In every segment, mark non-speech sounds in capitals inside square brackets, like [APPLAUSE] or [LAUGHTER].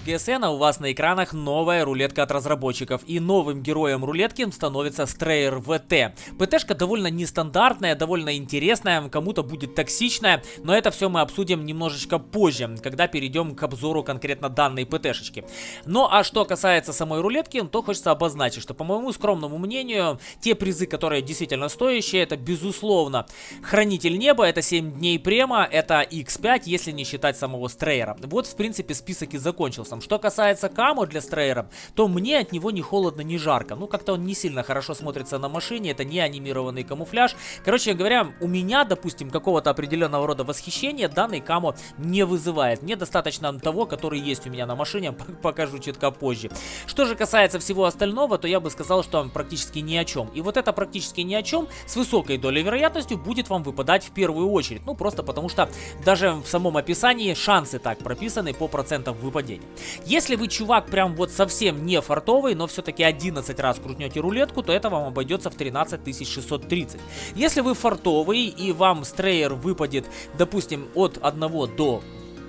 от GSN, а у вас на экранах новая рулетка от разработчиков. И новым героем рулетки становится Strayer VT. ПТшка довольно нестандартная, довольно интересная, кому-то будет токсичная, но это все мы обсудим немножечко позже, когда перейдем к обзору конкретно данной ПТшечки. Ну а что касается самой рулетки, то хочется обозначить, что по моему скромному мнению, те призы, которые действительно стоящие, это безусловно Хранитель Неба, это 7 дней према, это X5, если не считать самого Стрейера. Вот в принципе список и закончился. Что касается Камо для Стрейера, то мне от него ни холодно, ни жарко. Ну как-то он не сильно хорошо смотрится на машине, это не анимированный камуфляж. Короче говоря, у меня, допустим, какого-то определенного рода восхищения данный Камо не вызывает. Мне достаточно того, который есть у меня на машине, [LAUGHS] покажу чутка позже. Что же касается всего остального, то я бы сказал, что практически ни о чем. И вот это практически ни о чем с высокой долей вероятностью будет вам выпадать в первую очередь. Ну просто потому что даже в самом описании шансы так прописаны по процентам выпадения. Если вы чувак прям вот совсем не фартовый, но все-таки 11 раз крутнете рулетку, то это вам обойдется в 13 630. Если вы фартовый и вам стрейер выпадет, допустим, от 1 до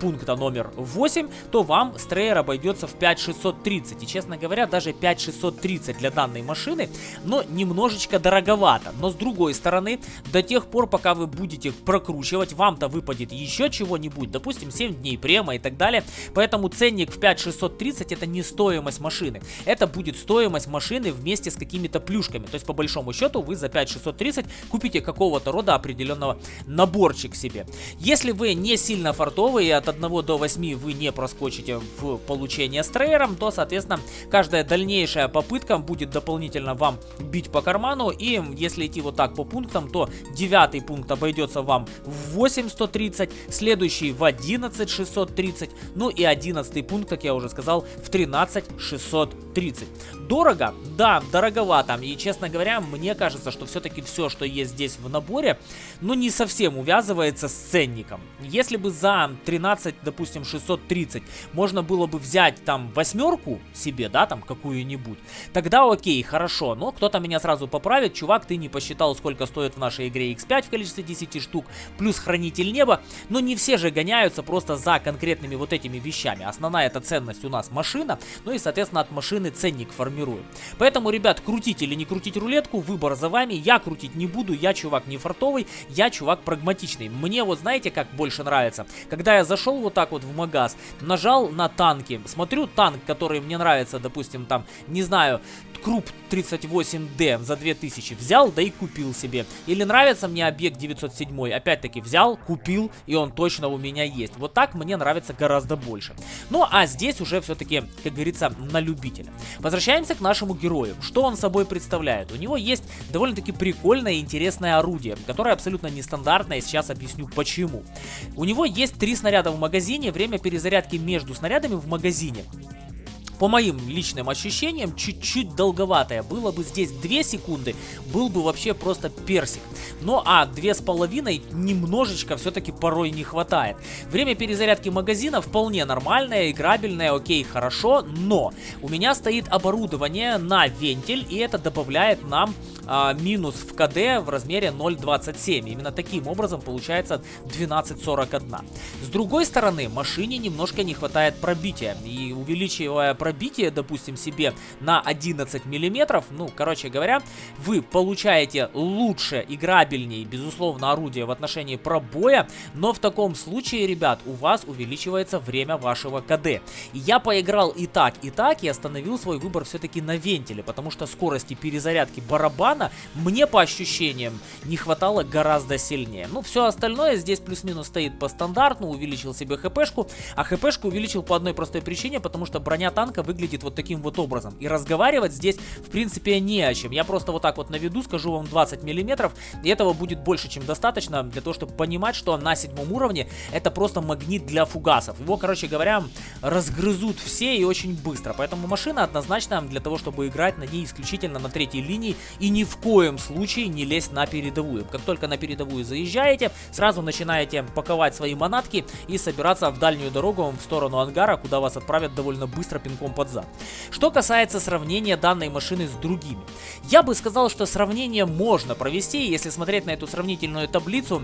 пункта номер 8, то вам Стреер обойдется в 5630. И, честно говоря, даже 5630 для данной машины, но немножечко дороговато. Но, с другой стороны, до тех пор, пока вы будете прокручивать, вам-то выпадет еще чего-нибудь, допустим, 7 дней према и так далее. Поэтому ценник в 5630 это не стоимость машины. Это будет стоимость машины вместе с какими-то плюшками. То есть, по большому счету, вы за 5630 купите какого-то рода определенного наборчик себе. Если вы не сильно фартовый и от 1 до 8 вы не проскочите в получение стрейером, то, соответственно, каждая дальнейшая попытка будет дополнительно вам бить по карману. И если идти вот так по пунктам, то 9 пункт обойдется вам в 8130, следующий в 11630, ну и 11 пункт, как я уже сказал, в 13630. Дорого? Да, дороговато. И, честно говоря, мне кажется, что все-таки все, что есть здесь в наборе, ну, не совсем увязывается с ценником. Если бы за 13, допустим, 630 можно было бы взять там восьмерку себе, да, там какую-нибудь, тогда окей, хорошо. Но кто-то меня сразу поправит, чувак, ты не посчитал, сколько стоит в нашей игре X5 в количестве 10 штук, плюс Хранитель Неба. Но не все же гоняются просто за конкретными вот этими вещами. Основная эта ценность у нас машина, ну и, соответственно, от машины ценник формирую. Поэтому, ребят, крутить или не крутить рулетку, выбор за вами. Я крутить не буду, я чувак не фартовый, я чувак прагматичный. Мне вот знаете, как больше нравится? Когда я зашел вот так вот в магаз, нажал на танки, смотрю танк, который мне нравится, допустим, там, не знаю, Круп 38D за 2000 взял, да и купил себе. Или нравится мне объект 907, опять-таки взял, купил, и он точно у меня есть. Вот так мне нравится гораздо больше. Ну, а здесь уже все-таки, как говорится, на любителя. Возвращаемся к нашему герою. Что он собой представляет? У него есть довольно-таки прикольное и интересное орудие, которое абсолютно нестандартное, сейчас объясню почему. У него есть три снаряда в магазине, время перезарядки между снарядами в магазине по моим личным ощущениям, чуть-чуть долговатая. Было бы здесь 2 секунды, был бы вообще просто персик. Ну а 2,5 немножечко все-таки порой не хватает. Время перезарядки магазина вполне нормальное, играбельное, окей, хорошо, но у меня стоит оборудование на вентиль, и это добавляет нам а, минус в КД в размере 0.27. Именно таким образом получается 12.41. С другой стороны, машине немножко не хватает пробития. И увеличивая допустим, себе на 11 миллиметров, ну, короче говоря, вы получаете лучше, играбельнее, безусловно, орудие в отношении пробоя, но в таком случае, ребят, у вас увеличивается время вашего КД. Я поиграл и так, и так, и остановил свой выбор все-таки на вентиле, потому что скорости перезарядки барабана мне по ощущениям не хватало гораздо сильнее. Ну, все остальное здесь плюс-минус стоит по стандарту, увеличил себе хпшку, а хпшку увеличил по одной простой причине, потому что броня танка выглядит вот таким вот образом. И разговаривать здесь, в принципе, не о чем. Я просто вот так вот наведу, скажу вам 20 миллиметров, и этого будет больше, чем достаточно для того, чтобы понимать, что на седьмом уровне это просто магнит для фугасов. Его, короче говоря, разгрызут все и очень быстро. Поэтому машина однозначно для того, чтобы играть на ней исключительно на третьей линии и не в коем случае не лезть на передовую. Как только на передовую заезжаете, сразу начинаете паковать свои манатки и собираться в дальнюю дорогу в сторону ангара, куда вас отправят довольно быстро пинком под зад. Что касается сравнения данной машины с другими. Я бы сказал, что сравнение можно провести, если смотреть на эту сравнительную таблицу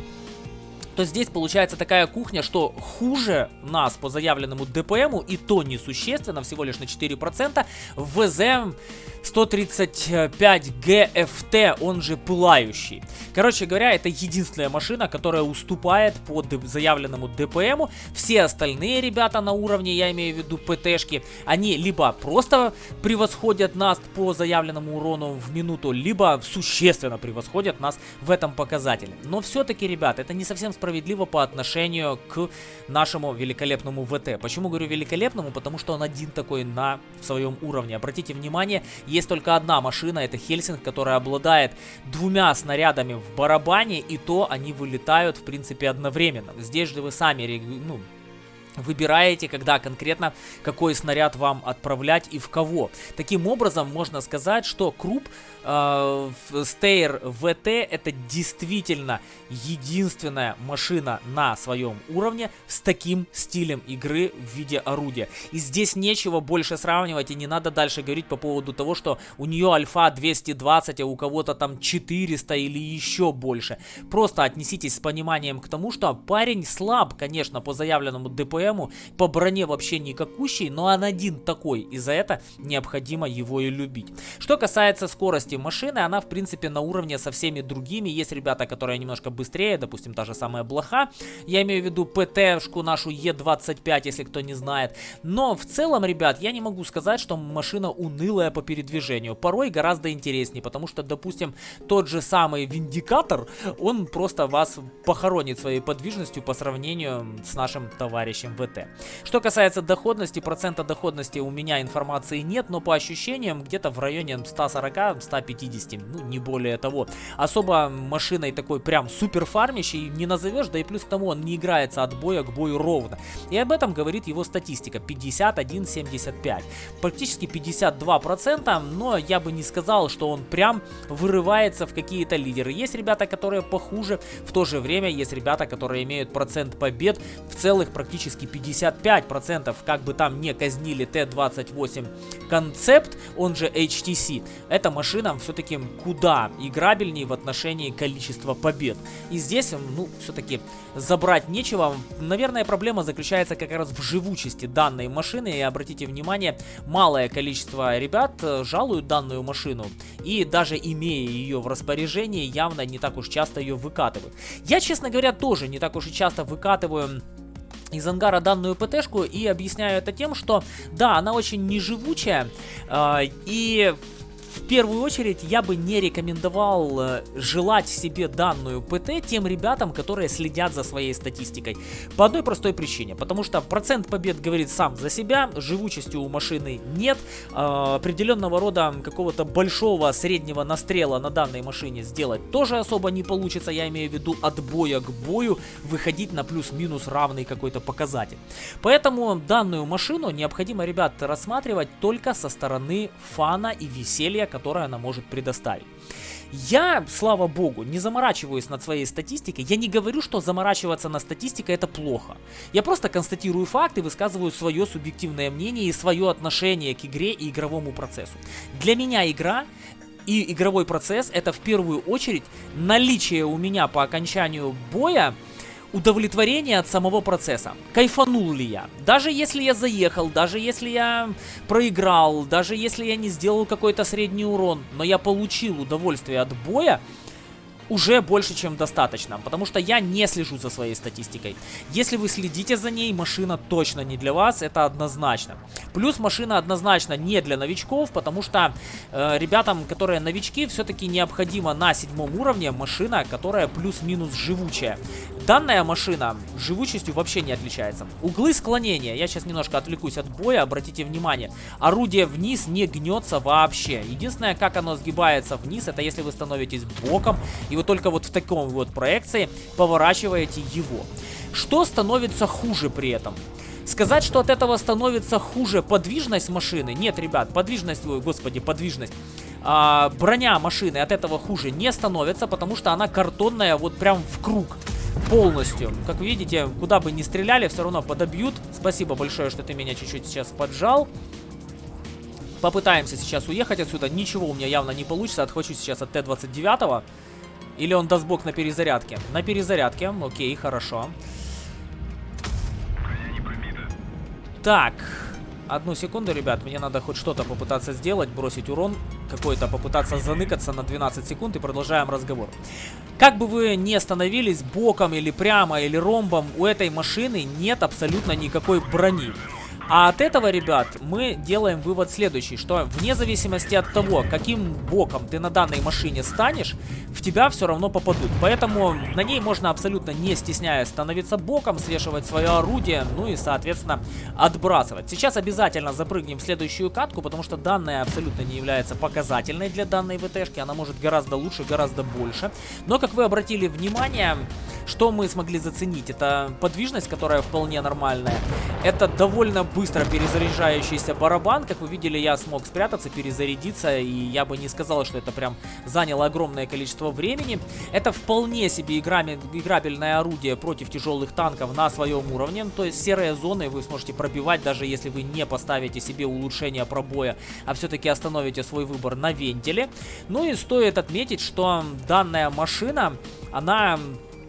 то здесь получается такая кухня, что хуже нас по заявленному ДПМу, и то несущественно, всего лишь на 4%, в ВЗ 135 GFT, он же пылающий. Короче говоря, это единственная машина, которая уступает по заявленному ДПМу. Все остальные ребята на уровне, я имею в виду ПТшки, они либо просто превосходят нас по заявленному урону в минуту, либо существенно превосходят нас в этом показателе. Но все-таки, ребят, это не совсем справедливо по отношению к нашему великолепному ВТ. Почему говорю великолепному? Потому что он один такой на своем уровне. Обратите внимание, есть только одна машина, это Хельсинг, которая обладает двумя снарядами в барабане, и то они вылетают, в принципе, одновременно. Здесь же вы сами, ну, выбираете, когда конкретно какой снаряд вам отправлять и в кого. Таким образом, можно сказать, что Круп Стейр ВТ это действительно единственная машина на своем уровне с таким стилем игры в виде орудия. И здесь нечего больше сравнивать и не надо дальше говорить по поводу того, что у нее альфа 220, а у кого-то там 400 или еще больше. Просто отнеситесь с пониманием к тому, что парень слаб, конечно, по заявленному ДПМу, по броне вообще никакущий, но он один такой, и за это необходимо его и любить. Что касается скорости машины, она в принципе на уровне со всеми другими. Есть ребята, которые немножко быстрее, допустим, та же самая Блоха. Я имею в виду ПТ-шку нашу Е25, если кто не знает. Но в целом, ребят, я не могу сказать, что машина унылая по передвижению. Порой гораздо интереснее, потому что, допустим, тот же самый Виндикатор, он просто вас похоронит своей подвижностью по сравнению с нашим товарищем ВТ. Что касается доходности, процента доходности у меня информации нет, но по ощущениям где-то в районе 140-150, ну не более того. Особо машиной такой прям супер фармящей не назовешь, да и плюс к тому он не играется от боя к бою ровно. И об этом говорит его статистика 51-75. Практически 52%, но я бы не сказал, что он прям вырывается в какие-то лидеры. Есть ребята, которые похуже, в то же время есть ребята, которые имеют процент побед в целых практически 55%, как бы там не казнили Т-28 концепт, он же HTC. Эта машина все-таки куда играбельнее в отношении количества побед. И здесь, ну, все-таки забрать нечего. Наверное, проблема заключается как раз в живучести данной машины. И обратите внимание, малое количество ребят э, жалуют данную машину. И даже имея ее в распоряжении, явно не так уж часто ее выкатывают. Я, честно говоря, тоже не так уж и часто выкатываю из ангара данную ПТшку и объясняю это тем, что да, она очень неживучая э, и в первую очередь я бы не рекомендовал э, желать себе данную ПТ тем ребятам, которые следят за своей статистикой. По одной простой причине. Потому что процент побед говорит сам за себя, живучести у машины нет, э, определенного рода какого-то большого среднего настрела на данной машине сделать тоже особо не получится, я имею в виду от боя к бою выходить на плюс-минус равный какой-то показатель. Поэтому данную машину необходимо, ребят, рассматривать только со стороны фана и веселья доверия, которое она может предоставить. Я, слава богу, не заморачиваюсь над своей статистикой. Я не говорю, что заморачиваться на статистикой это плохо. Я просто констатирую факты, высказываю свое субъективное мнение и свое отношение к игре и игровому процессу. Для меня игра и игровой процесс это в первую очередь наличие у меня по окончанию боя удовлетворение от самого процесса. Кайфанул ли я? Даже если я заехал, даже если я проиграл, даже если я не сделал какой-то средний урон, но я получил удовольствие от боя, уже больше, чем достаточно, потому что я не слежу за своей статистикой. Если вы следите за ней, машина точно не для вас, это однозначно. Плюс машина однозначно не для новичков, потому что э, ребятам, которые новички, все-таки необходимо на седьмом уровне машина, которая плюс-минус живучая. Данная машина живучестью вообще не отличается. Углы склонения, я сейчас немножко отвлекусь от боя, обратите внимание, орудие вниз не гнется вообще. Единственное, как оно сгибается вниз, это если вы становитесь боком, и вы только вот в таком вот проекции поворачиваете его. Что становится хуже при этом? Сказать, что от этого становится хуже подвижность машины? Нет, ребят, подвижность, ой, господи, подвижность. А, броня машины от этого хуже не становится, потому что она картонная вот прям в круг полностью. Как видите, куда бы ни стреляли, все равно подобьют. Спасибо большое, что ты меня чуть-чуть сейчас поджал. Попытаемся сейчас уехать отсюда. Ничего у меня явно не получится. Отхвачу сейчас от Т-29. Или он даст бог на перезарядке? На перезарядке, окей, хорошо. Так, одну секунду, ребят, мне надо хоть что-то попытаться сделать, бросить урон какой-то, попытаться заныкаться на 12 секунд и продолжаем разговор. Как бы вы ни остановились боком или прямо или ромбом, у этой машины нет абсолютно никакой брони. А от этого, ребят, мы делаем вывод следующий, что вне зависимости от того, каким боком ты на данной машине станешь, в тебя все равно попадут. Поэтому на ней можно абсолютно не стесняясь становиться боком, свешивать свое орудие, ну и, соответственно, отбрасывать. Сейчас обязательно запрыгнем в следующую катку, потому что данная абсолютно не является показательной для данной ВТшки. Она может гораздо лучше, гораздо больше. Но, как вы обратили внимание, что мы смогли заценить? Это подвижность, которая вполне нормальная. Это довольно быстро перезаряжающийся барабан. Как вы видели, я смог спрятаться, перезарядиться. И я бы не сказал, что это прям заняло огромное количество времени. Это вполне себе играбельное орудие против тяжелых танков на своем уровне. То есть серые зоны вы сможете пробивать, даже если вы не поставите себе улучшение пробоя, а все-таки остановите свой выбор на вентиле. Ну и стоит отметить, что данная машина, она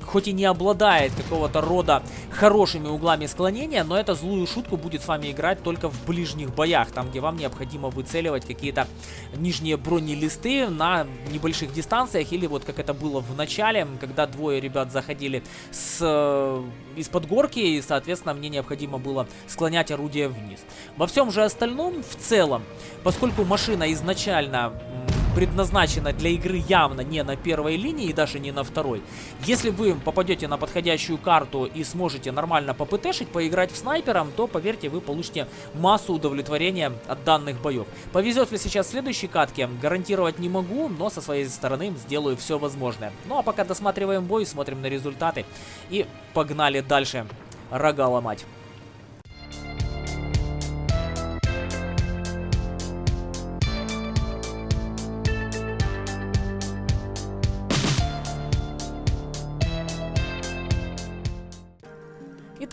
хоть и не обладает какого-то рода хорошими углами склонения, но эта злую шутку будет с вами играть только в ближних боях, там где вам необходимо выцеливать какие-то нижние бронелисты на небольших дистанциях, или вот как это было в начале, когда двое ребят заходили с э, из-под горки, и, соответственно, мне необходимо было склонять орудие вниз. Во всем же остальном, в целом, поскольку машина изначально предназначена для игры явно не на первой линии и даже не на второй. Если вы попадете на подходящую карту и сможете нормально попытешить, поиграть в снайпером, то, поверьте, вы получите массу удовлетворения от данных боев. Повезет ли сейчас в следующей катке, гарантировать не могу, но со своей стороны сделаю все возможное. Ну а пока досматриваем бой, смотрим на результаты и погнали дальше рога ломать.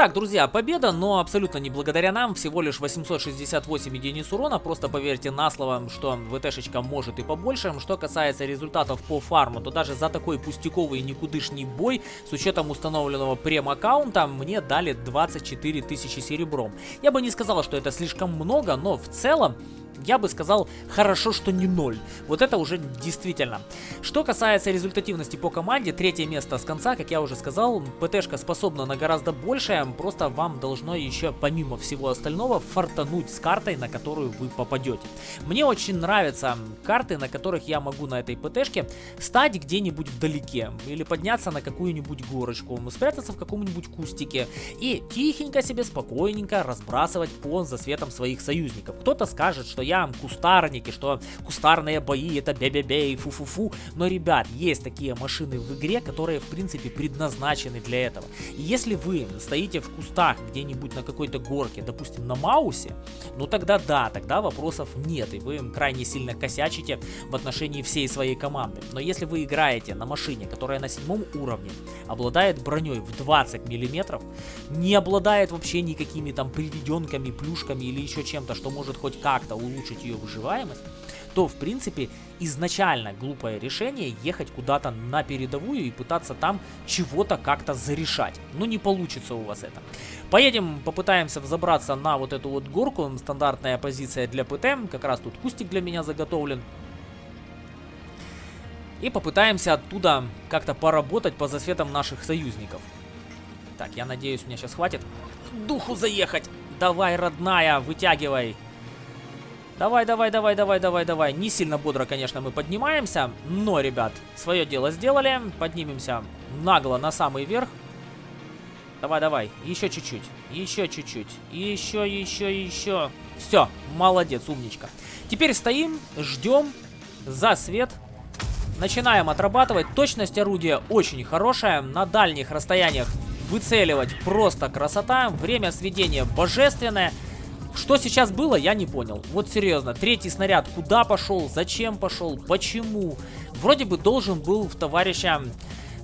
Итак, друзья, победа, но абсолютно не благодаря нам, всего лишь 868 единиц урона, просто поверьте на слово, что ВТшечка может и побольше. Что касается результатов по фарму, то даже за такой пустяковый никудышний бой, с учетом установленного прем-аккаунта, мне дали 24 тысячи серебром. Я бы не сказал, что это слишком много, но в целом я бы сказал, хорошо, что не ноль. Вот это уже действительно. Что касается результативности по команде, третье место с конца, как я уже сказал, ПТшка способна на гораздо большее, просто вам должно еще, помимо всего остального, фартануть с картой, на которую вы попадете. Мне очень нравятся карты, на которых я могу на этой ПТшке стать где-нибудь вдалеке, или подняться на какую-нибудь горочку, спрятаться в каком-нибудь кустике и тихенько себе, спокойненько разбрасывать по засветам своих союзников. Кто-то скажет, что я кустарники, что кустарные бои это бе-бе-бе и фу-фу-фу. Но, ребят, есть такие машины в игре, которые, в принципе, предназначены для этого. И если вы стоите в кустах где-нибудь на какой-то горке, допустим, на Маусе, ну тогда да, тогда вопросов нет, и вы крайне сильно косячите в отношении всей своей команды. Но если вы играете на машине, которая на седьмом уровне, обладает броней в 20 миллиметров, не обладает вообще никакими там приведенками, плюшками или еще чем-то, что может хоть как-то улучшить улучшить ее выживаемость, то в принципе изначально глупое решение ехать куда-то на передовую и пытаться там чего-то как-то зарешать. Ну не получится у вас это. Поедем, попытаемся взобраться на вот эту вот горку, стандартная позиция для ПТ, как раз тут кустик для меня заготовлен. И попытаемся оттуда как-то поработать по засветам наших союзников. Так, я надеюсь, мне сейчас хватит духу заехать. Давай, родная, вытягивай. Давай, давай, давай, давай, давай, давай. Не сильно бодро, конечно, мы поднимаемся. Но, ребят, свое дело сделали. Поднимемся нагло на самый верх. Давай, давай. Еще чуть-чуть. Еще чуть-чуть. Еще, еще, еще. Все, молодец, умничка. Теперь стоим, ждем за свет. Начинаем отрабатывать. Точность орудия очень хорошая. На дальних расстояниях выцеливать просто красота. Время сведения божественное. Что сейчас было, я не понял. Вот серьезно, третий снаряд куда пошел, зачем пошел, почему? Вроде бы должен был в товарища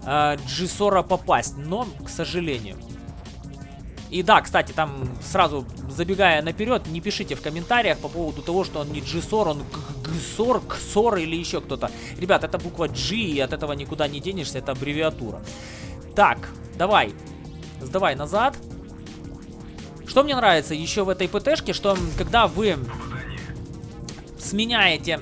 э, Джисора попасть, но, к сожалению. И да, кстати, там сразу забегая наперед, не пишите в комментариях по поводу того, что он не G-SOR, он GSOR, XOR или еще кто-то. Ребят, это буква G, и от этого никуда не денешься, это аббревиатура. Так, давай, сдавай назад. Что мне нравится еще в этой ПТшке, что когда вы сменяете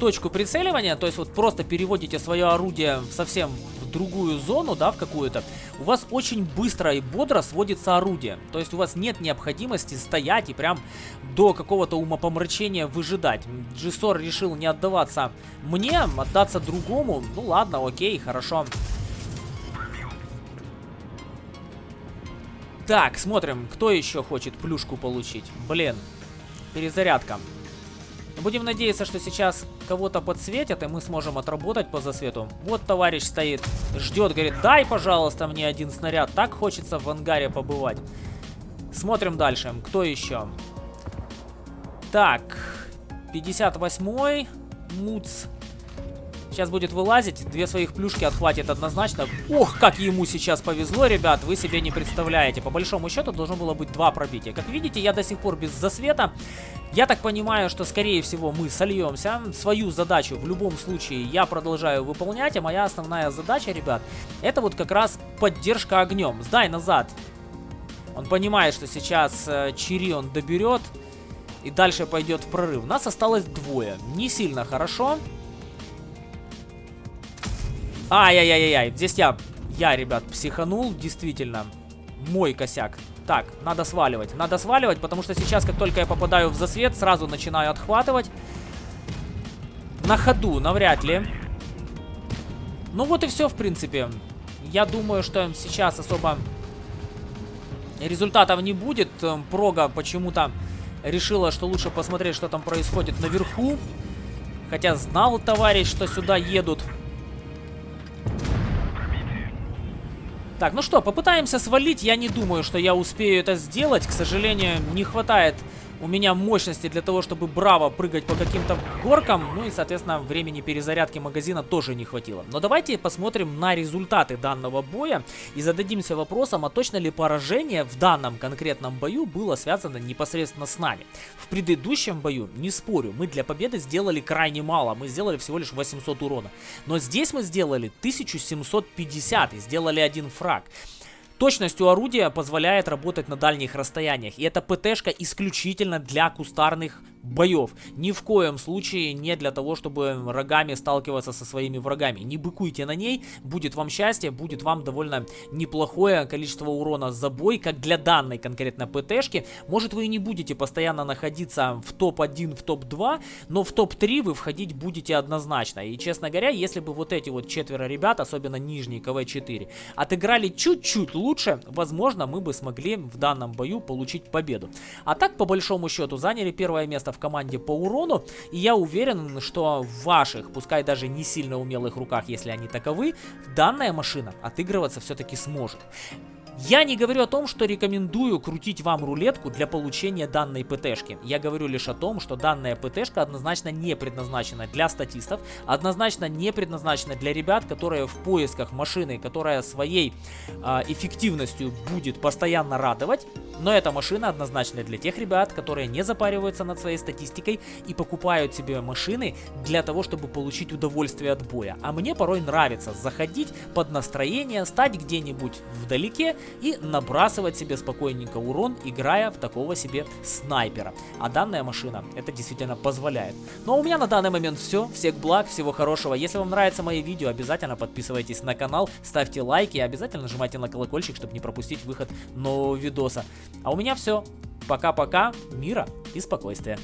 точку прицеливания, то есть вот просто переводите свое орудие совсем в другую зону, да, в какую-то, у вас очень быстро и бодро сводится орудие. То есть у вас нет необходимости стоять и прям до какого-то умопомрачения выжидать. Джисор решил не отдаваться мне, отдаться другому. Ну ладно, окей, хорошо. Так, смотрим, кто еще хочет плюшку получить. Блин, перезарядка. Будем надеяться, что сейчас кого-то подсветят, и мы сможем отработать по засвету. Вот товарищ стоит, ждет, говорит, дай, пожалуйста, мне один снаряд. Так хочется в ангаре побывать. Смотрим дальше. Кто еще? Так, 58-й. Муц. Сейчас будет вылазить, две своих плюшки отхватит однозначно. Ох, как ему сейчас повезло, ребят, вы себе не представляете. По большому счету должно было быть два пробития. Как видите, я до сих пор без засвета. Я так понимаю, что скорее всего мы сольемся. Свою задачу в любом случае я продолжаю выполнять, а моя основная задача, ребят, это вот как раз поддержка огнем. Сдай назад. Он понимает, что сейчас э, Чири доберет и дальше пойдет в прорыв. Нас осталось двое. Не сильно хорошо. Ай-яй-яй-яй, здесь я, я, ребят, психанул, действительно. Мой косяк. Так, надо сваливать. Надо сваливать, потому что сейчас, как только я попадаю в засвет, сразу начинаю отхватывать. На ходу, навряд ли. Ну вот и все, в принципе. Я думаю, что сейчас особо результатов не будет. Эм, Прога почему-то решила, что лучше посмотреть, что там происходит наверху. Хотя знал товарищ, что сюда едут. Так, ну что, попытаемся свалить. Я не думаю, что я успею это сделать. К сожалению, не хватает у меня мощности для того, чтобы браво прыгать по каким-то горкам. Ну и, соответственно, времени перезарядки магазина тоже не хватило. Но давайте посмотрим на результаты данного боя и зададимся вопросом, а точно ли поражение в данном конкретном бою было связано непосредственно с нами. В предыдущем бою, не спорю, мы для победы сделали крайне мало. Мы сделали всего лишь 800 урона. Но здесь мы сделали 1750 и сделали один фраг. Точность у орудия позволяет работать на дальних расстояниях. И эта ПТшка исключительно для кустарных боев. Ни в коем случае не для того, чтобы рогами сталкиваться со своими врагами. Не быкуйте на ней, будет вам счастье, будет вам довольно неплохое количество урона за бой, как для данной конкретно ПТшки. Может вы и не будете постоянно находиться в топ-1, в топ-2, но в топ-3 вы входить будете однозначно. И честно говоря, если бы вот эти вот четверо ребят, особенно нижний КВ-4, отыграли чуть-чуть лучше, возможно мы бы смогли в данном бою получить победу. А так, по большому счету, заняли первое место в команде по урону. И я уверен, что в ваших, пускай даже не сильно умелых руках, если они таковы, данная машина отыгрываться все-таки сможет. Я не говорю о том, что рекомендую крутить вам рулетку для получения данной ПТшки. Я говорю лишь о том, что данная ПТшка однозначно не предназначена для статистов, однозначно не предназначена для ребят, которые в поисках машины, которая своей э, эффективностью будет постоянно радовать. Но эта машина однозначно для тех ребят, которые не запариваются над своей статистикой и покупают себе машины для того, чтобы получить удовольствие от боя. А мне порой нравится заходить под настроение, стать где-нибудь вдалеке и набрасывать себе спокойненько урон, играя в такого себе снайпера. А данная машина это действительно позволяет. Ну а у меня на данный момент все. Всех благ, всего хорошего. Если вам нравятся мои видео, обязательно подписывайтесь на канал, ставьте лайки и обязательно нажимайте на колокольчик, чтобы не пропустить выход нового видоса. А у меня все. Пока-пока, мира и спокойствия.